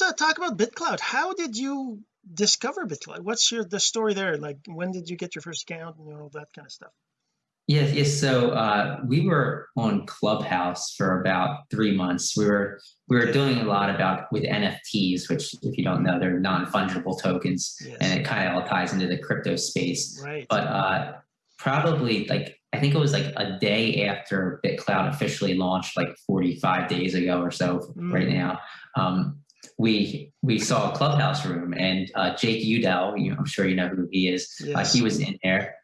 let's uh, talk about BitClout how did you discover BitClout what's your the story there like when did you get your first account and all that kind of stuff Yes, yes. So uh, we were on Clubhouse for about three months. We were we were doing a lot about with NFTs, which, if you don't know, they're non fungible tokens, yes. and it kind of all ties into the crypto space. right But uh, probably like I think it was like a day after BitClout officially launched, like 45 days ago or so, Mm. right now. Um, we we saw a clubhouse room, and uh, Jake Udell, you know, I'm sure you know who he is. Uh, he was in there,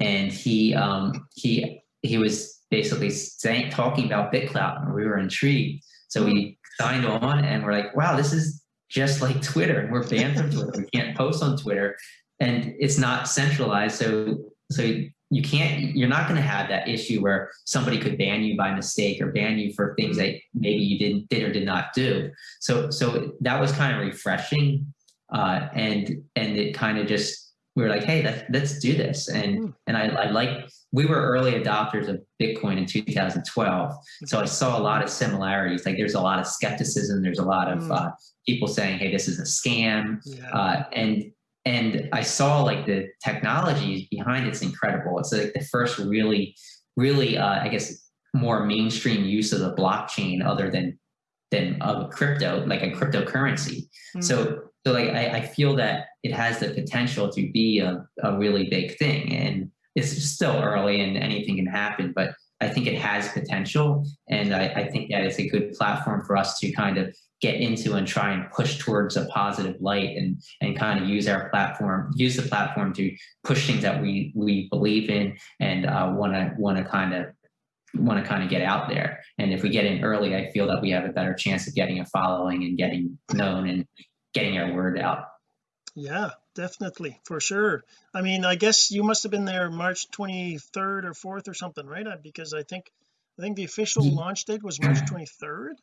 and he um, he he was basically saying talking about BitClout, and we were intrigued. So we signed on, and we're like, wow, this is just like Twitter, and we're banned from Twitter. We can't post on Twitter, and it's not centralized. So so you can't you're not going to have that issue where somebody could ban you by mistake or ban you for things that maybe you didn't did or did not do. So so that was kind of refreshing uh, and and it kind of just we were like hey let's, let's do this. And Hmm. and I, I like we were early adopters of bitcoin in 2012 so i saw a lot of similarities. Like there's a lot of skepticism. There's a lot of Hmm. uh, people saying hey this is a scam. Uh, and and I saw like the technology behind it's incredible. It's like the first really, really, uh, I guess, more mainstream use of the blockchain other than than of crypto, like a cryptocurrency. Hmm. So so like I, I feel that it has the potential to be a, a really big thing, and it's still early and anything can happen, but I think it has potential, and I, I think that it's a good platform for us to kind of get into and try and push towards a positive light and and kind of use our platform use the platform to push things that we we believe in and want to want to kind of want to kind of get out there. And if we get in early i feel that we have a better chance of getting a following and getting known and getting our word out. Yeah definitely for sure. I mean I guess you must have been there March 23rd or 4th or something right? Uh, because I think I think the official launch date was March 23rd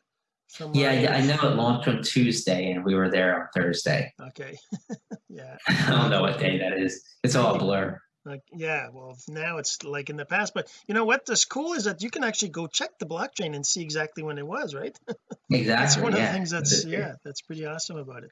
from yeah, i know it launched on tuesday and we were there on thursday. Okay. Yeah. I don't know what day that is. It's all a blur. Like yeah well now it's like in the past but you know what? That's cool is that you can actually go check the blockchain and see exactly when it was right? Exactly that's one of the things that's yeah that's pretty awesome about it